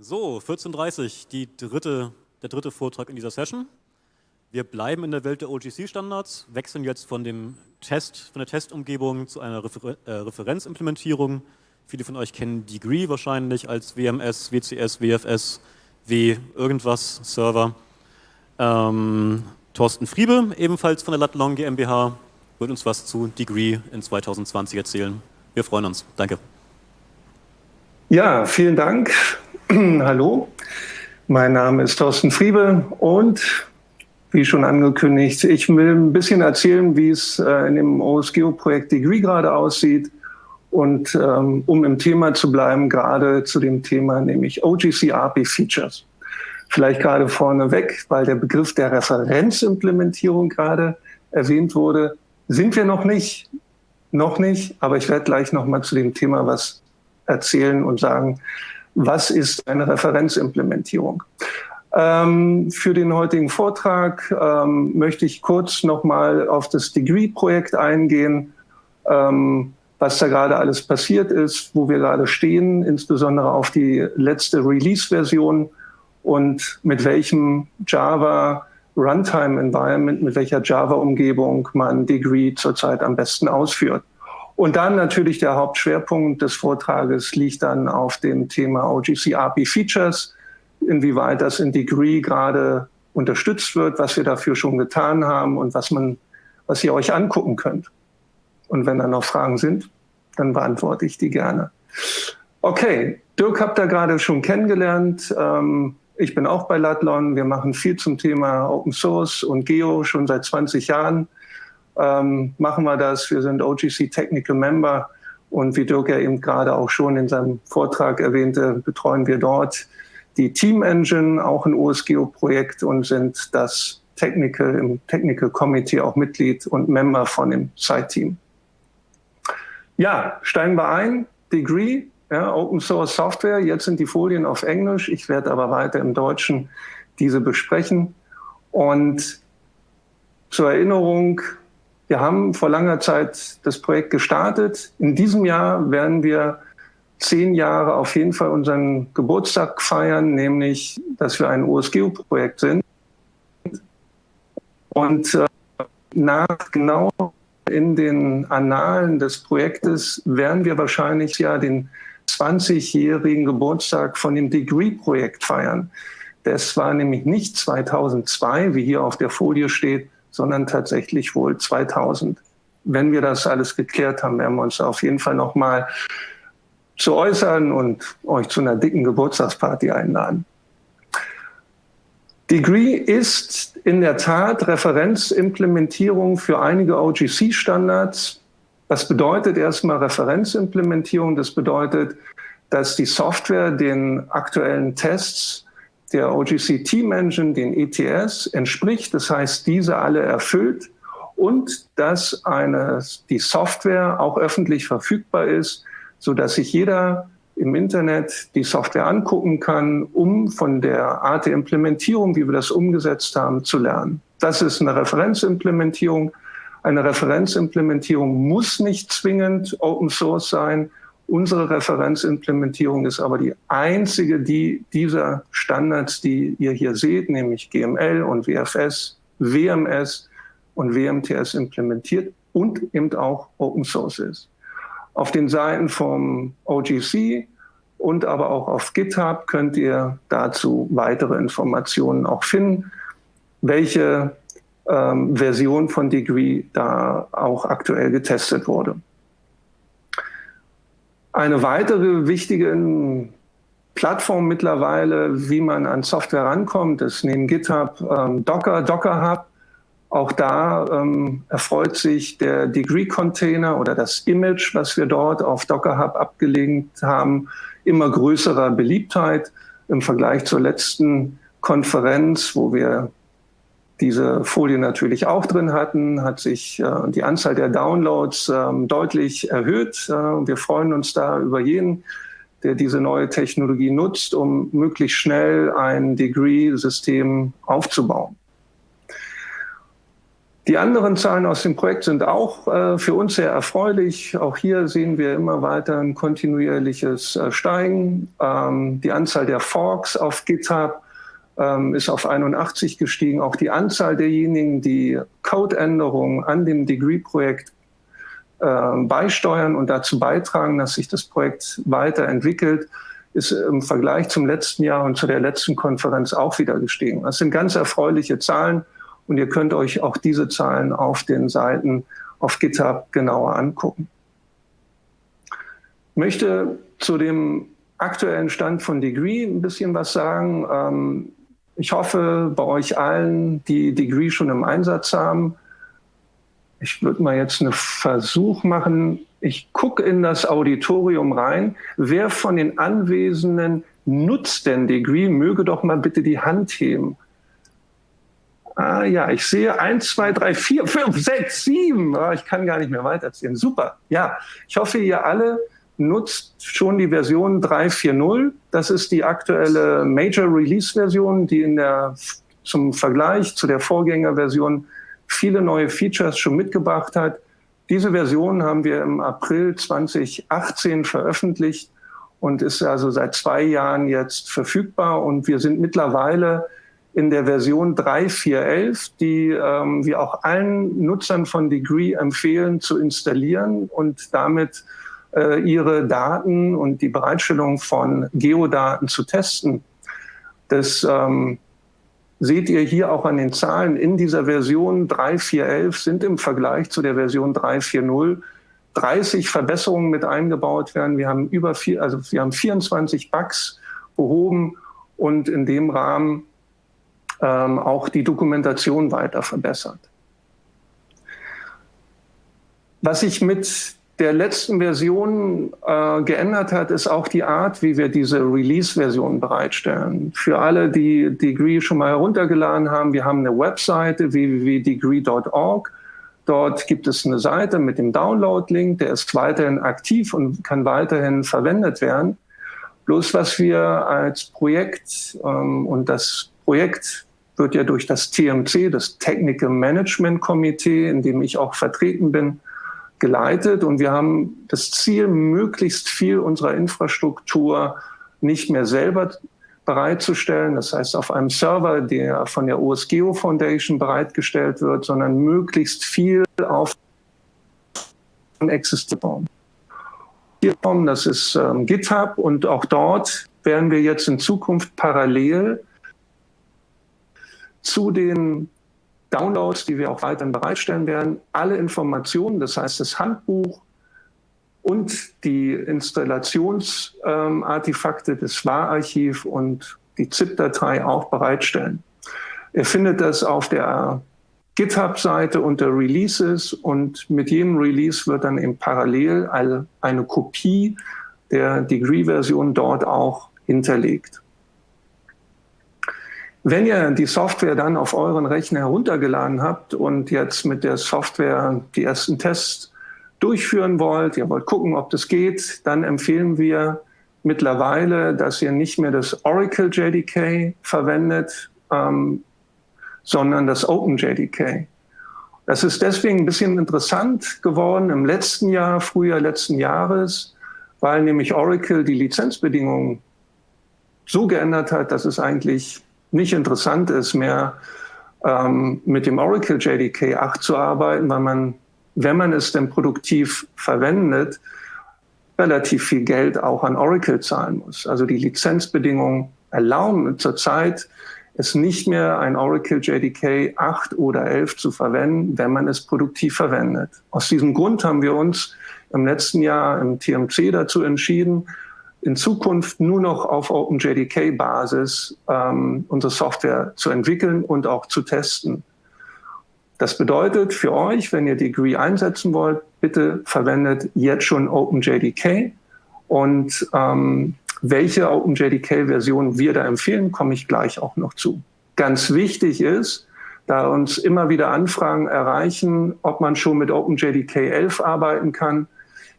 So, 14.30 Uhr, die dritte, der dritte Vortrag in dieser Session. Wir bleiben in der Welt der OGC-Standards, wechseln jetzt von dem Test, von der Testumgebung zu einer Refer äh, Referenzimplementierung. Viele von euch kennen Degree wahrscheinlich als WMS, WCS, WFS, W irgendwas Server. Ähm, Thorsten Friebe, ebenfalls von der Latlong GmbH, wird uns was zu Degree in 2020 erzählen. Wir freuen uns. Danke. Ja, vielen Dank. Hallo, mein Name ist Thorsten Friebe und wie schon angekündigt, ich will ein bisschen erzählen, wie es äh, in dem OSGeo-Projekt Degree gerade aussieht und ähm, um im Thema zu bleiben, gerade zu dem Thema, nämlich OGC API Features. Vielleicht gerade vorneweg, weil der Begriff der Referenzimplementierung gerade erwähnt wurde, sind wir noch nicht, noch nicht, aber ich werde gleich noch mal zu dem Thema was erzählen und sagen, was ist eine Referenzimplementierung. Ähm, für den heutigen Vortrag ähm, möchte ich kurz nochmal auf das Degree-Projekt eingehen, ähm, was da gerade alles passiert ist, wo wir gerade stehen, insbesondere auf die letzte Release-Version und mit welchem Java Runtime Environment, mit welcher Java-Umgebung man Degree zurzeit am besten ausführt. Und dann natürlich der Hauptschwerpunkt des Vortrages liegt dann auf dem Thema OGC API Features, inwieweit das in Degree gerade unterstützt wird, was wir dafür schon getan haben und was man, was ihr euch angucken könnt. Und wenn da noch Fragen sind, dann beantworte ich die gerne. Okay, Dirk habt ihr gerade schon kennengelernt. Ähm, ich bin auch bei Latlon. Wir machen viel zum Thema Open Source und Geo schon seit 20 Jahren ähm, machen wir das. Wir sind OGC Technical Member und wie Dirk ja eben gerade auch schon in seinem Vortrag erwähnte, betreuen wir dort die Team Engine, auch ein OSGeo-Projekt und sind das Technical, im Technical Committee auch Mitglied und Member von dem Site-Team. Ja, steigen wir ein. Degree, ja, Open Source Software. Jetzt sind die Folien auf Englisch. Ich werde aber weiter im Deutschen diese besprechen. Und zur Erinnerung, wir haben vor langer Zeit das Projekt gestartet. In diesem Jahr werden wir zehn Jahre auf jeden Fall unseren Geburtstag feiern, nämlich, dass wir ein OSGeo-Projekt sind. Und äh, nach genau in den Annalen des Projektes werden wir wahrscheinlich ja den 20-jährigen Geburtstag von dem Degree-Projekt feiern. Das war nämlich nicht 2002, wie hier auf der Folie steht, sondern tatsächlich wohl 2000. Wenn wir das alles geklärt haben, werden wir uns auf jeden Fall noch mal zu äußern und euch zu einer dicken Geburtstagsparty einladen. Degree ist in der Tat Referenzimplementierung für einige OGC-Standards. Was bedeutet erstmal Referenzimplementierung? Das bedeutet, dass die Software den aktuellen Tests der OGC Team Engine, den ETS, entspricht. Das heißt, diese alle erfüllt und dass eine, die Software auch öffentlich verfügbar ist, so dass sich jeder im Internet die Software angucken kann, um von der Art der Implementierung, wie wir das umgesetzt haben, zu lernen. Das ist eine Referenzimplementierung. Eine Referenzimplementierung muss nicht zwingend Open Source sein. Unsere Referenzimplementierung ist aber die einzige, die dieser Standards, die ihr hier seht, nämlich GML und WFS, WMS und WMTS implementiert und eben auch Open Source ist. Auf den Seiten vom OGC und aber auch auf GitHub könnt ihr dazu weitere Informationen auch finden, welche ähm, Version von Degree da auch aktuell getestet wurde. Eine weitere wichtige Plattform mittlerweile, wie man an Software rankommt, ist neben GitHub ähm, Docker, Docker Hub. Auch da ähm, erfreut sich der Degree-Container oder das Image, was wir dort auf Docker Hub abgelegt haben, immer größerer Beliebtheit im Vergleich zur letzten Konferenz, wo wir diese Folie natürlich auch drin hatten, hat sich äh, die Anzahl der Downloads äh, deutlich erhöht. Äh, wir freuen uns da über jeden, der diese neue Technologie nutzt, um möglichst schnell ein Degree-System aufzubauen. Die anderen Zahlen aus dem Projekt sind auch äh, für uns sehr erfreulich. Auch hier sehen wir immer weiter ein kontinuierliches äh, Steigen. Ähm, die Anzahl der Forks auf GitHub ist auf 81 gestiegen. Auch die Anzahl derjenigen, die Codeänderungen an dem Degree-Projekt äh, beisteuern und dazu beitragen, dass sich das Projekt weiterentwickelt, ist im Vergleich zum letzten Jahr und zu der letzten Konferenz auch wieder gestiegen. Das sind ganz erfreuliche Zahlen. Und ihr könnt euch auch diese Zahlen auf den Seiten auf GitHub genauer angucken. Ich möchte zu dem aktuellen Stand von Degree ein bisschen was sagen. Ich hoffe, bei euch allen, die Degree schon im Einsatz haben, ich würde mal jetzt einen Versuch machen. Ich gucke in das Auditorium rein. Wer von den Anwesenden nutzt denn Degree? Möge doch mal bitte die Hand heben. Ah ja, ich sehe eins, zwei, drei, vier, fünf, sechs, sieben. Ah, ich kann gar nicht mehr weiterzählen. Super. Ja, ich hoffe, ihr alle nutzt schon die Version 3.4.0. Das ist die aktuelle Major Release Version, die in der, zum Vergleich zu der Vorgängerversion viele neue Features schon mitgebracht hat. Diese Version haben wir im April 2018 veröffentlicht und ist also seit zwei Jahren jetzt verfügbar. Und wir sind mittlerweile in der Version 3.4.11, die ähm, wir auch allen Nutzern von Degree empfehlen zu installieren und damit ihre Daten und die Bereitstellung von Geodaten zu testen. Das ähm, seht ihr hier auch an den Zahlen. In dieser Version 3.4.11 sind im Vergleich zu der Version 3.4.0 30 Verbesserungen mit eingebaut werden. Wir haben über vier, also wir haben 24 Bugs behoben und in dem Rahmen ähm, auch die Dokumentation weiter verbessert. Was sich mit der letzten Version äh, geändert hat, ist auch die Art, wie wir diese Release-Version bereitstellen. Für alle, die Degree schon mal heruntergeladen haben, wir haben eine Webseite www.degree.org. Dort gibt es eine Seite mit dem Download-Link, der ist weiterhin aktiv und kann weiterhin verwendet werden. Bloß was wir als Projekt ähm, und das Projekt wird ja durch das TMC, das Technical Management Komitee, in dem ich auch vertreten bin, geleitet. Und wir haben das Ziel, möglichst viel unserer Infrastruktur nicht mehr selber bereitzustellen, das heißt auf einem Server, der von der OSGeo Foundation bereitgestellt wird, sondern möglichst viel auf existieren. Das ist ähm, GitHub und auch dort werden wir jetzt in Zukunft parallel zu den Downloads, die wir auch weiterhin bereitstellen werden, alle Informationen, das heißt das Handbuch und die Installationsartefakte ähm, des WAR-Archiv und die ZIP-Datei auch bereitstellen. Ihr findet das auf der GitHub-Seite unter Releases und mit jedem Release wird dann eben parallel eine Kopie der Degree-Version dort auch hinterlegt. Wenn ihr die Software dann auf euren Rechner heruntergeladen habt und jetzt mit der Software die ersten Tests durchführen wollt, ihr wollt gucken, ob das geht, dann empfehlen wir mittlerweile, dass ihr nicht mehr das Oracle JDK verwendet, ähm, sondern das OpenJDK. Das ist deswegen ein bisschen interessant geworden im letzten Jahr, Frühjahr letzten Jahres, weil nämlich Oracle die Lizenzbedingungen so geändert hat, dass es eigentlich nicht interessant ist, mehr ähm, mit dem Oracle JDK 8 zu arbeiten, weil man, wenn man es denn produktiv verwendet, relativ viel Geld auch an Oracle zahlen muss. Also die Lizenzbedingungen erlauben zurzeit es nicht mehr ein Oracle JDK 8 oder 11 zu verwenden, wenn man es produktiv verwendet. Aus diesem Grund haben wir uns im letzten Jahr im TMC dazu entschieden, in Zukunft nur noch auf OpenJDK-Basis ähm, unsere Software zu entwickeln und auch zu testen. Das bedeutet für euch, wenn ihr Degree einsetzen wollt, bitte verwendet jetzt schon OpenJDK. Und ähm, welche OpenJDK-Version wir da empfehlen, komme ich gleich auch noch zu. Ganz wichtig ist, da uns immer wieder Anfragen erreichen, ob man schon mit OpenJDK 11 arbeiten kann.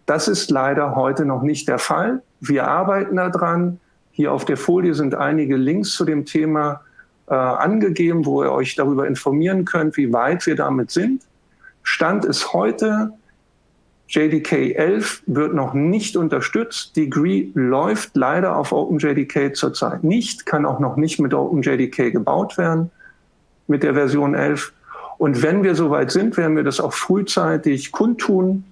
Das ist leider heute noch nicht der Fall. Wir arbeiten daran. Hier auf der Folie sind einige Links zu dem Thema. äh, angegeben, wo ihr euch darüber informieren könnt, wie weit wir damit sind. Stand ist heute, JDK 11 wird noch nicht unterstützt. Degree läuft leider auf OpenJDK zurzeit nicht, kann auch noch nicht mit OpenJDK gebaut werden, mit der Version 11. Und wenn wir soweit sind, werden wir das auch frühzeitig kundtun.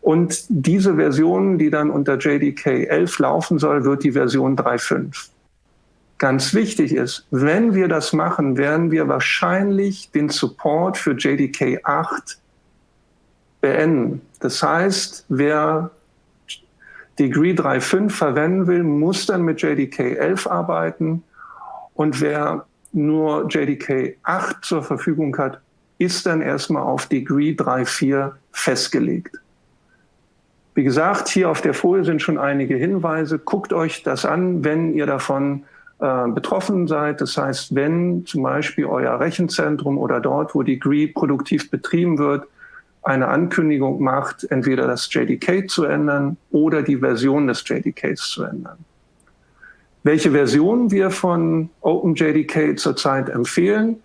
Und diese Version, die dann unter JDK 11 laufen soll, wird die Version 3.5. Ganz wichtig ist, wenn wir das machen, werden wir wahrscheinlich den Support für JDK 8 beenden. Das heißt, wer Degree 3.5 verwenden will, muss dann mit JDK 11 arbeiten. Und wer nur JDK 8 zur Verfügung hat, ist dann erstmal auf Degree 3.4 festgelegt. Wie gesagt, hier auf der Folie sind schon einige Hinweise. Guckt euch das an, wenn ihr davon äh, betroffen seid. Das heißt, wenn zum Beispiel euer Rechenzentrum oder dort, wo Degree produktiv betrieben wird, eine Ankündigung macht, entweder das JDK zu ändern oder die Version des JDKs zu ändern. Welche Versionen wir von OpenJDK zurzeit empfehlen,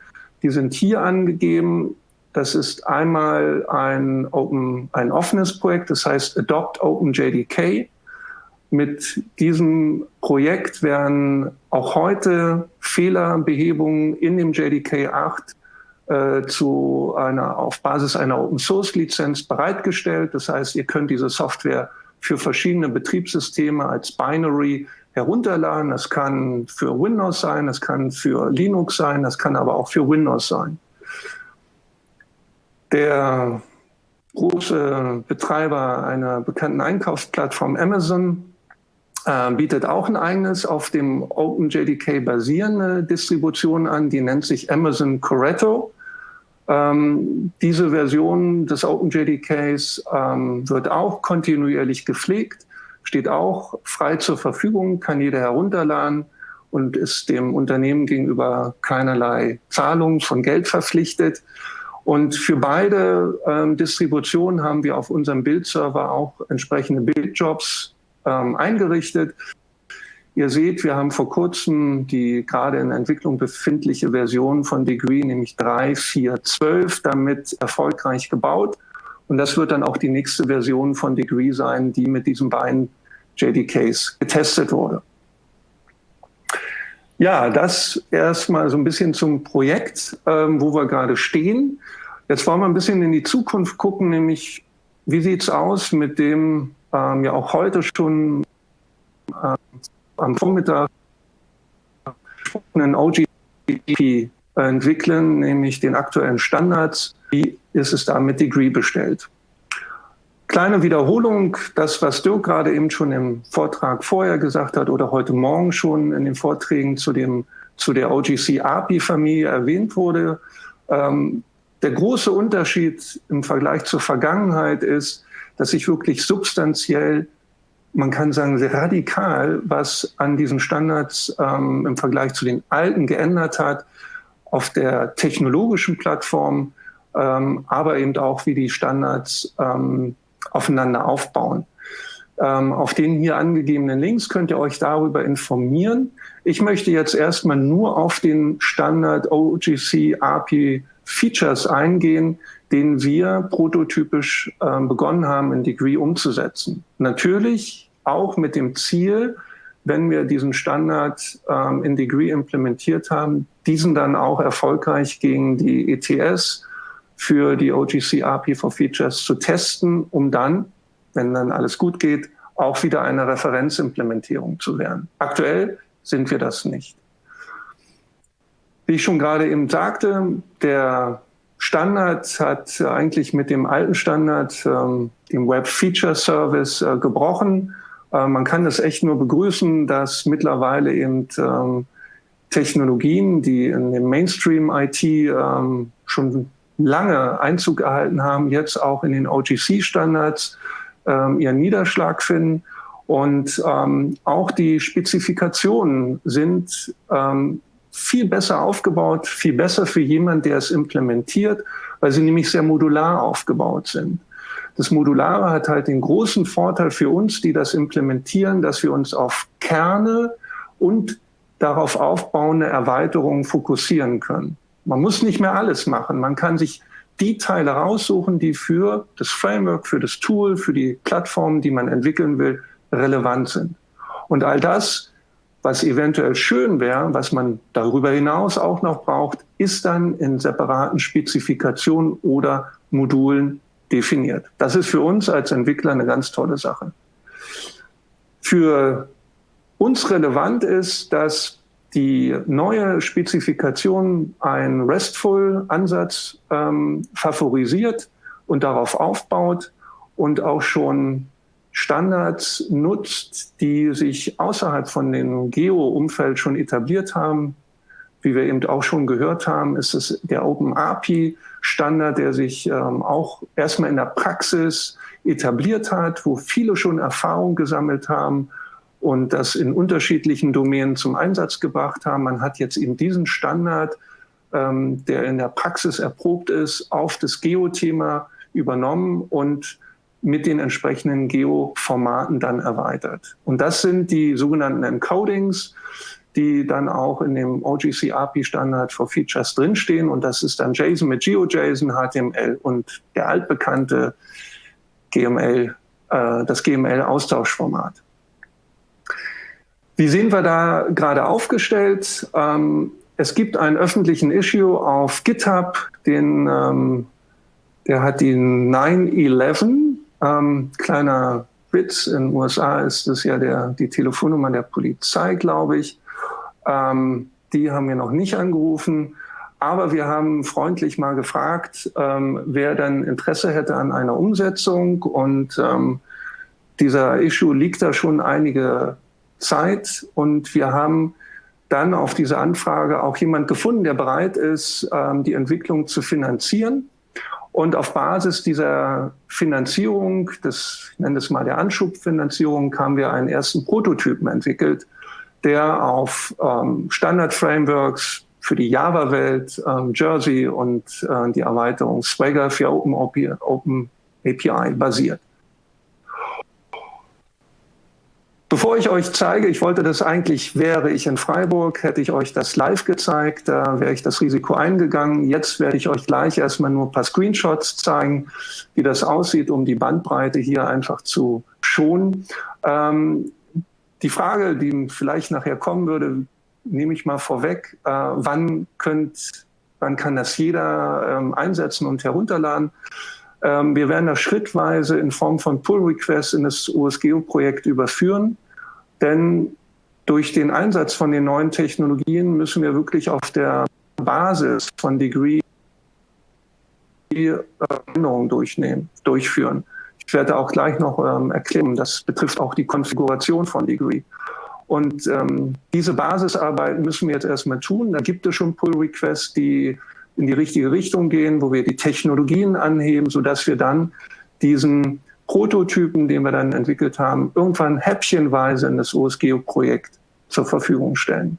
die sind hier angegeben. Das ist einmal ein, Open, ein offenes Projekt, das heißt Adopt OpenJDK. Mit diesem Projekt werden auch heute Fehlerbehebungen in dem JDK 8 äh, zu einer, auf Basis einer Open Source Lizenz bereitgestellt. Das heißt, ihr könnt diese Software für verschiedene Betriebssysteme als Binary herunterladen. Das kann für Windows sein, das kann für Linux sein, das kann aber auch für Windows sein. Der große Betreiber einer bekannten Einkaufsplattform Amazon äh, bietet auch ein eigenes auf dem OpenJDK basierende Distribution an, die nennt sich Amazon Corretto. Ähm, diese Version des OpenJDKs ähm, wird auch kontinuierlich gepflegt, steht auch frei zur Verfügung, kann jeder herunterladen und ist dem Unternehmen gegenüber keinerlei Zahlung von Geld verpflichtet. Und für beide ähm, Distributionen haben wir auf unserem Bildserver auch entsprechende Bildjobs ähm, eingerichtet. Ihr seht, wir haben vor kurzem die gerade in Entwicklung befindliche Version von Degree, nämlich 3.4.12, damit erfolgreich gebaut. Und das wird dann auch die nächste Version von Degree sein, die mit diesen beiden JDKs getestet wurde. Ja, das erstmal so ein bisschen zum Projekt, ähm, wo wir gerade stehen. Jetzt wollen wir ein bisschen in die Zukunft gucken, nämlich wie sieht's aus mit dem ähm, ja auch heute schon äh, am Vormittag einen OGP entwickeln, nämlich den aktuellen Standards. Wie ist es da mit Degree bestellt? Kleine Wiederholung, das, was Dirk gerade eben schon im Vortrag vorher gesagt hat oder heute Morgen schon in den Vorträgen zu, dem, zu der OGC API-Familie erwähnt wurde. Ähm, der große Unterschied im Vergleich zur Vergangenheit ist, dass sich wirklich substanziell man kann sagen, sehr radikal, was an diesen Standards ähm, im Vergleich zu den alten geändert hat, auf der technologischen Plattform, ähm, aber eben auch, wie die Standards ähm, aufeinander aufbauen. Ähm, auf den hier angegebenen Links könnt ihr euch darüber informieren. Ich möchte jetzt erstmal nur auf den Standard OGC API Features eingehen, den wir prototypisch äh, begonnen haben, in Degree umzusetzen. Natürlich auch mit dem Ziel, wenn wir diesen Standard ähm, in Degree implementiert haben, diesen dann auch erfolgreich gegen die ETS für die OGC for Features zu testen, um dann, wenn dann alles gut geht, auch wieder eine Referenzimplementierung zu werden. Aktuell sind wir das nicht. Wie ich schon gerade eben sagte, der Standard hat eigentlich mit dem alten Standard, ähm, dem Web Feature Service, äh, gebrochen. Äh, man kann das echt nur begrüßen, dass mittlerweile eben ähm, Technologien, die in dem Mainstream IT ähm, schon lange Einzug erhalten haben, jetzt auch in den OGC-Standards ähm, ihren Niederschlag finden. Und ähm, auch die Spezifikationen sind ähm, viel besser aufgebaut, viel besser für jemanden, der es implementiert, weil sie nämlich sehr modular aufgebaut sind. Das Modulare hat halt den großen Vorteil für uns, die das implementieren, dass wir uns auf Kerne und darauf aufbauende Erweiterungen fokussieren können. Man muss nicht mehr alles machen. Man kann sich die Teile raussuchen, die für das Framework, für das Tool, für die Plattform, die man entwickeln will, relevant sind. Und all das, was eventuell schön wäre, was man darüber hinaus auch noch braucht, ist dann in separaten Spezifikationen oder Modulen definiert. Das ist für uns als Entwickler eine ganz tolle Sache. Für uns relevant ist, dass die neue Spezifikation einen RESTful-Ansatz ähm, favorisiert und darauf aufbaut und auch schon Standards nutzt, die sich außerhalb von dem Geo-Umfeld schon etabliert haben. Wie wir eben auch schon gehört haben, ist es der OpenAPI-Standard, der sich ähm, auch erstmal in der Praxis etabliert hat, wo viele schon Erfahrung gesammelt haben und das in unterschiedlichen Domänen zum Einsatz gebracht haben. Man hat jetzt eben diesen Standard, ähm, der in der Praxis erprobt ist, auf das Geo-Thema übernommen und mit den entsprechenden Geo-Formaten dann erweitert. Und das sind die sogenannten Encodings, die dann auch in dem OGC API Standard for Features drinstehen. Und das ist dann JSON mit GeoJSON, HTML und der altbekannte GML, äh, das GML-Austauschformat. Wie sind wir da gerade aufgestellt? Ähm, es gibt einen öffentlichen Issue auf GitHub, den, ähm, der hat die 911. Ähm, kleiner Witz, in den USA ist das ja der, die Telefonnummer der Polizei, glaube ich. Ähm, die haben wir noch nicht angerufen. Aber wir haben freundlich mal gefragt, ähm, wer dann Interesse hätte an einer Umsetzung. Und ähm, dieser Issue liegt da schon einige Zeit und wir haben dann auf diese Anfrage auch jemand gefunden, der bereit ist, ähm, die Entwicklung zu finanzieren. Und auf Basis dieser Finanzierung, das, ich nenne es mal der Anschubfinanzierung, haben wir einen ersten Prototypen entwickelt, der auf ähm, Standard-Frameworks für die Java-Welt, ähm, Jersey und äh, die Erweiterung Swagger für Open, Open API basiert. Bevor ich euch zeige, ich wollte das eigentlich, wäre ich in Freiburg, hätte ich euch das live gezeigt, da wäre ich das Risiko eingegangen. Jetzt werde ich euch gleich erstmal nur ein paar Screenshots zeigen, wie das aussieht, um die Bandbreite hier einfach zu schonen. Ähm, die Frage, die vielleicht nachher kommen würde, nehme ich mal vorweg, äh, wann, könnt, wann kann das jeder ähm, einsetzen und herunterladen? Ähm, wir werden das schrittweise in Form von Pull-Requests in das OSGeo-Projekt überführen, denn durch den Einsatz von den neuen Technologien müssen wir wirklich auf der Basis von Degree Änderungen durchnehmen, durchführen. Ich werde auch gleich noch ähm, erklären, das betrifft auch die Konfiguration von Degree. Und ähm, diese Basisarbeit müssen wir jetzt erstmal tun. Da gibt es schon Pull-Requests, die in die richtige Richtung gehen, wo wir die Technologien anheben, sodass wir dann diesen Prototypen, den wir dann entwickelt haben, irgendwann häppchenweise in das OSGeo-Projekt zur Verfügung stellen.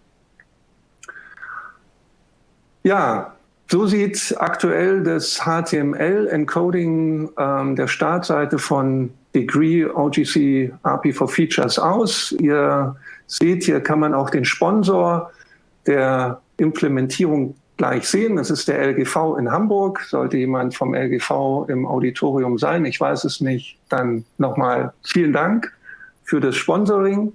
Ja, so sieht aktuell das HTML-Encoding ähm, der Startseite von Degree OGC API for Features aus. Ihr seht, hier kann man auch den Sponsor der Implementierung gleich sehen. Das ist der LGV in Hamburg. Sollte jemand vom LGV im Auditorium sein, ich weiß es nicht, dann nochmal vielen Dank für das Sponsoring.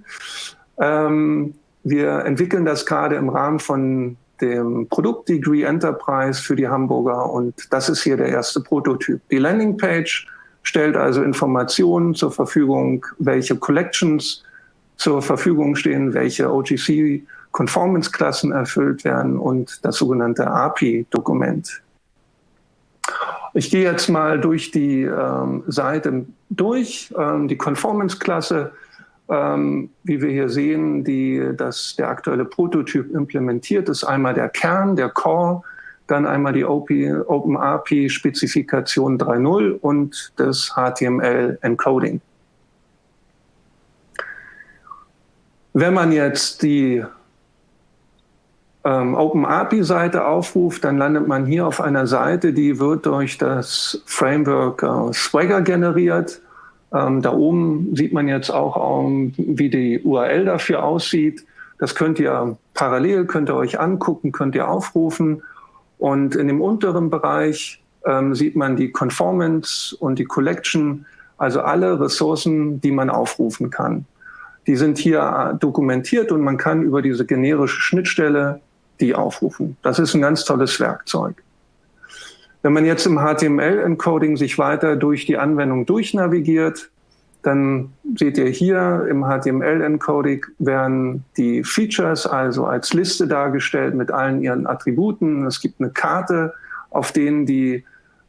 Ähm, wir entwickeln das gerade im Rahmen von dem Produkt Degree Enterprise für die Hamburger und das ist hier der erste Prototyp. Die Landingpage stellt also Informationen zur Verfügung, welche Collections zur Verfügung stehen, welche OGC Conformance-Klassen erfüllt werden und das sogenannte API-Dokument. Ich gehe jetzt mal durch die ähm, Seite durch. Ähm, die Conformance-Klasse, ähm, wie wir hier sehen, die, das, der aktuelle Prototyp implementiert, ist einmal der Kern, der Core, dann einmal die OpenAPI-Spezifikation 3.0 und das HTML-Encoding. Wenn man jetzt die ähm, OpenAPI-Seite aufruft, dann landet man hier auf einer Seite, die wird durch das Framework äh, Swagger generiert. Ähm, da oben sieht man jetzt auch, um, wie die URL dafür aussieht. Das könnt ihr parallel, könnt ihr euch angucken, könnt ihr aufrufen. Und in dem unteren Bereich ähm, sieht man die Conformance und die Collection, also alle Ressourcen, die man aufrufen kann. Die sind hier dokumentiert und man kann über diese generische Schnittstelle die aufrufen. Das ist ein ganz tolles Werkzeug. Wenn man jetzt im HTML-Encoding sich weiter durch die Anwendung durchnavigiert, dann seht ihr hier im HTML-Encoding werden die Features also als Liste dargestellt mit allen ihren Attributen. Es gibt eine Karte, auf denen die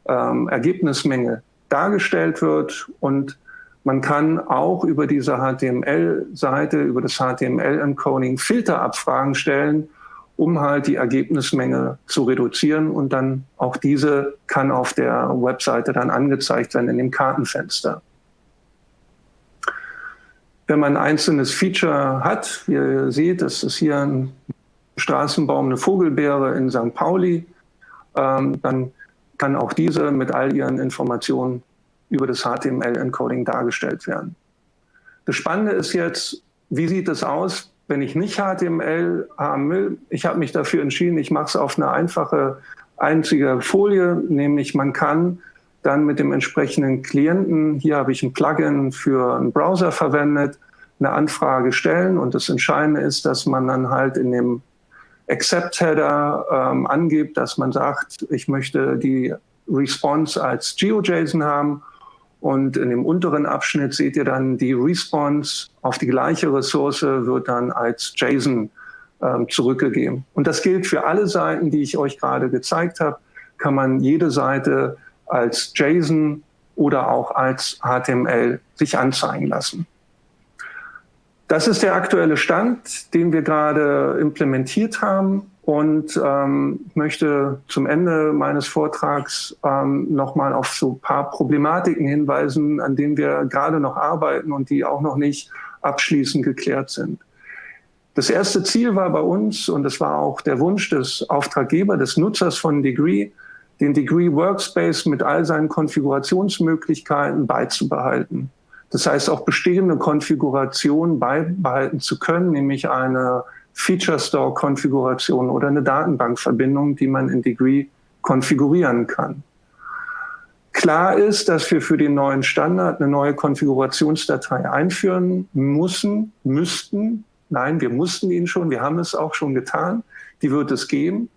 ähm, Ergebnismenge dargestellt wird und man kann auch über diese HTML-Seite, über das HTML-Encoding Filterabfragen stellen, um halt die Ergebnismenge zu reduzieren und dann auch diese kann auf der Webseite dann angezeigt werden in dem Kartenfenster. Wenn man ein einzelnes Feature hat, wie ihr seht, das ist hier ein Straßenbaum, eine Vogelbeere in St. Pauli, ähm, dann kann auch diese mit all ihren Informationen über das HTML-Encoding dargestellt werden. Das Spannende ist jetzt, wie sieht es aus, wenn ich nicht HTML haben will? Ich habe mich dafür entschieden, ich mache es auf eine einfache, einzige Folie, nämlich man kann dann mit dem entsprechenden Klienten, hier habe ich ein Plugin für einen Browser verwendet, eine Anfrage stellen und das Entscheidende ist, dass man dann halt in dem Accept-Header ähm, angibt, dass man sagt, ich möchte die Response als GeoJSON haben und in dem unteren Abschnitt seht ihr dann, die Response auf die gleiche Ressource wird dann als JSON ähm, zurückgegeben. Und das gilt für alle Seiten, die ich euch gerade gezeigt habe, kann man jede Seite als JSON oder auch als HTML sich anzeigen lassen. Das ist der aktuelle Stand, den wir gerade implementiert haben und ähm, möchte zum Ende meines Vortrags ähm, nochmal auf so ein paar Problematiken hinweisen, an denen wir gerade noch arbeiten und die auch noch nicht abschließend geklärt sind. Das erste Ziel war bei uns, und das war auch der Wunsch des Auftraggebers, des Nutzers von Degree, den Degree Workspace mit all seinen Konfigurationsmöglichkeiten beizubehalten. Das heißt, auch bestehende Konfigurationen beibehalten zu können, nämlich eine Feature Store Konfiguration oder eine Datenbankverbindung, die man in Degree konfigurieren kann. Klar ist, dass wir für den neuen Standard eine neue Konfigurationsdatei einführen müssen, müssten. Nein, wir mussten ihn schon, wir haben es auch schon getan. Die wird es geben.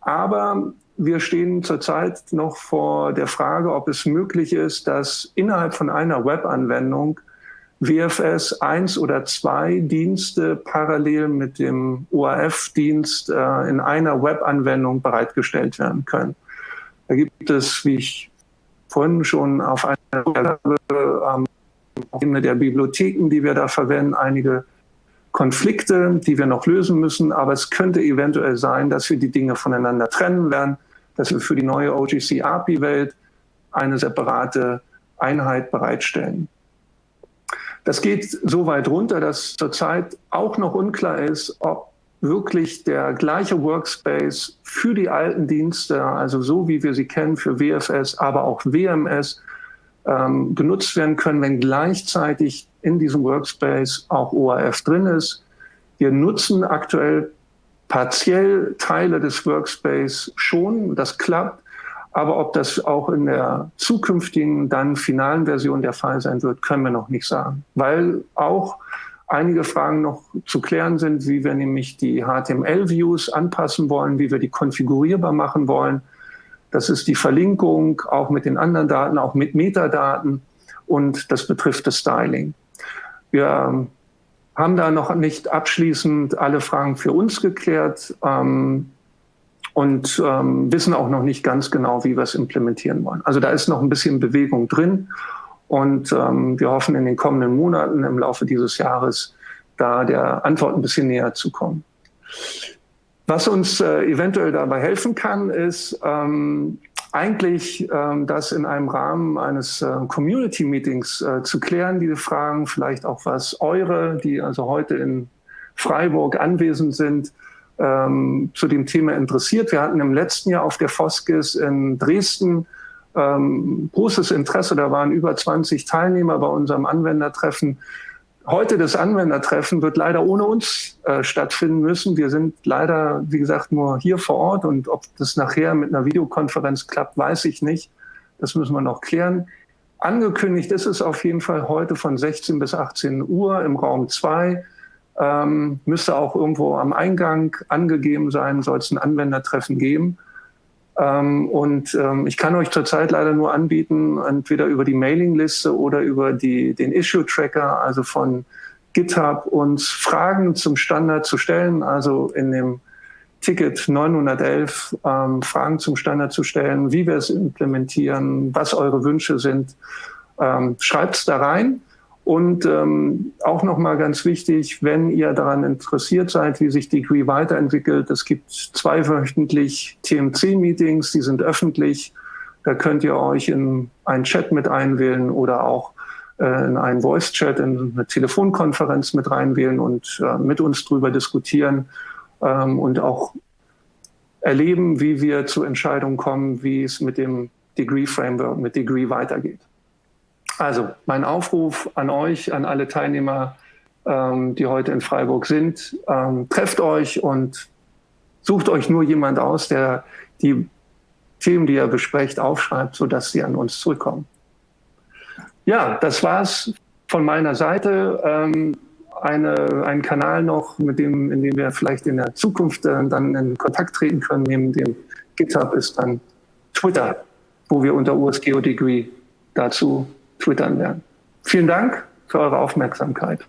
Aber wir stehen zurzeit noch vor der Frage, ob es möglich ist, dass innerhalb von einer Webanwendung WFS 1 oder 2 Dienste parallel mit dem ORF-Dienst äh, in einer Webanwendung bereitgestellt werden können. Da gibt es, wie ich vorhin schon auf einer ähm, Ebene der Bibliotheken, die wir da verwenden, einige Konflikte, die wir noch lösen müssen. Aber es könnte eventuell sein, dass wir die Dinge voneinander trennen werden, dass wir für die neue OGC API-Welt eine separate Einheit bereitstellen. Das geht so weit runter, dass zurzeit auch noch unklar ist, ob wirklich der gleiche Workspace für die alten Dienste, also so wie wir sie kennen für WFS, aber auch WMS, ähm, genutzt werden können, wenn gleichzeitig in diesem Workspace auch ORF drin ist. Wir nutzen aktuell partiell Teile des Workspace schon, das klappt, aber ob das auch in der zukünftigen, dann finalen Version der Fall sein wird, können wir noch nicht sagen. Weil auch einige Fragen noch zu klären sind, wie wir nämlich die HTML-Views anpassen wollen, wie wir die konfigurierbar machen wollen. Das ist die Verlinkung auch mit den anderen Daten, auch mit Metadaten und das betrifft das Styling. Wir haben da noch nicht abschließend alle Fragen für uns geklärt. Ähm, und ähm, wissen auch noch nicht ganz genau, wie wir es implementieren wollen. Also da ist noch ein bisschen Bewegung drin und ähm, wir hoffen in den kommenden Monaten im Laufe dieses Jahres da der Antwort ein bisschen näher zu kommen. Was uns äh, eventuell dabei helfen kann, ist ähm, eigentlich ähm, das in einem Rahmen eines äh, Community-Meetings äh, zu klären, diese Fragen, vielleicht auch was eure, die also heute in Freiburg anwesend sind, ähm, zu dem Thema interessiert. Wir hatten im letzten Jahr auf der Foskis in Dresden ähm, großes Interesse. Da waren über 20 Teilnehmer bei unserem Anwendertreffen. heute das Anwendertreffen wird leider ohne uns äh, stattfinden müssen. Wir sind leider, wie gesagt, nur hier vor Ort und ob das nachher mit einer Videokonferenz klappt, weiß ich nicht. Das müssen wir noch klären. Angekündigt ist es auf jeden Fall heute von 16 bis 18 Uhr im Raum 2. Ähm, müsste auch irgendwo am Eingang angegeben sein, soll es ein Anwendertreffen geben. Ähm, und ähm, ich kann euch zurzeit leider nur anbieten, entweder über die Mailingliste oder über die, den Issue-Tracker, also von GitHub, uns Fragen zum Standard zu stellen, also in dem Ticket 911 ähm, Fragen zum Standard zu stellen, wie wir es implementieren, was eure Wünsche sind. Ähm, Schreibt es da rein. Und ähm, auch nochmal ganz wichtig, wenn ihr daran interessiert seid, wie sich Degree weiterentwickelt, es gibt zweiwöchentlich TMC-Meetings, die sind öffentlich. Da könnt ihr euch in einen Chat mit einwählen oder auch äh, in einen Voice-Chat, in eine Telefonkonferenz mit reinwählen und äh, mit uns drüber diskutieren ähm, und auch erleben, wie wir zu Entscheidungen kommen, wie es mit dem Degree-Framework, mit Degree weitergeht. Also mein Aufruf an euch, an alle Teilnehmer, ähm, die heute in Freiburg sind, ähm, trefft euch und sucht euch nur jemand aus, der die Themen, die ihr besprecht, aufschreibt, sodass sie an uns zurückkommen. Ja, das war's von meiner Seite. Ähm, eine, einen Kanal noch, mit dem, in dem wir vielleicht in der Zukunft äh, dann in Kontakt treten können, neben dem GitHub ist dann Twitter, wo wir unter USGO Degree dazu twittern werden. Vielen Dank für eure Aufmerksamkeit.